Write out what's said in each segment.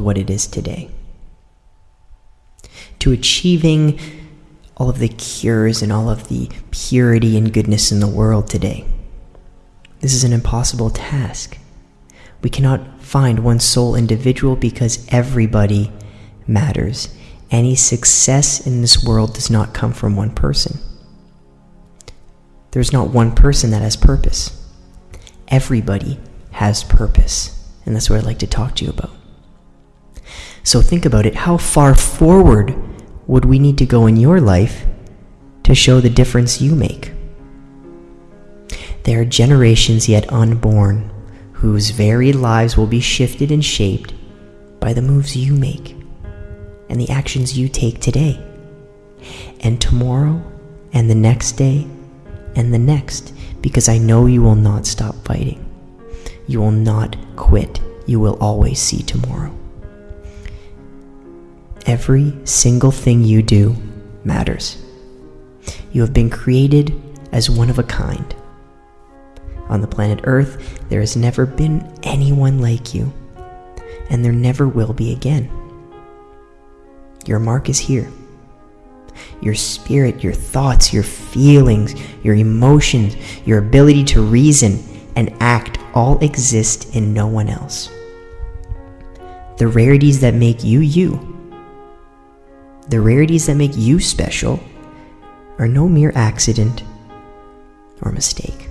what it is today. To achieving all of the cures and all of the purity and goodness in the world today. This is an impossible task. We cannot find one sole individual because everybody matters. Any success in this world does not come from one person. There's not one person that has purpose. Everybody has purpose. And that's what I'd like to talk to you about. So think about it. How far forward would we need to go in your life to show the difference you make? There are generations yet unborn whose very lives will be shifted and shaped by the moves you make and the actions you take today. And tomorrow, and the next day, and the next, because I know you will not stop fighting. You will not quit. You will always see tomorrow. Every single thing you do matters. You have been created as one of a kind. On the planet Earth, there has never been anyone like you, and there never will be again. Your mark is here. Your spirit, your thoughts, your feelings, your emotions, your ability to reason and act all exist in no one else. The rarities that make you you, the rarities that make you special, are no mere accident or mistake.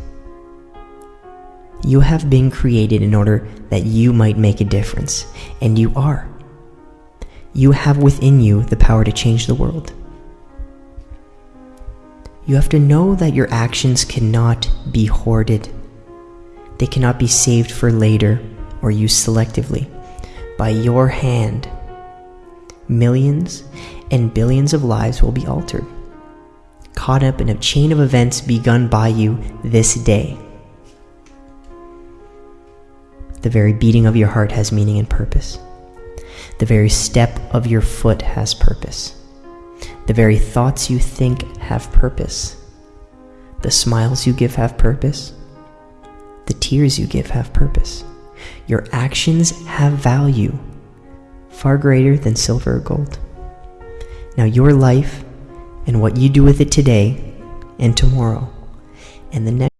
You have been created in order that you might make a difference, and you are. You have within you the power to change the world. You have to know that your actions cannot be hoarded. They cannot be saved for later or used selectively. By your hand, millions and billions of lives will be altered, caught up in a chain of events begun by you this day. The very beating of your heart has meaning and purpose. The very step of your foot has purpose. The very thoughts you think have purpose. The smiles you give have purpose. The tears you give have purpose. Your actions have value, far greater than silver or gold. Now, your life and what you do with it today and tomorrow and the next.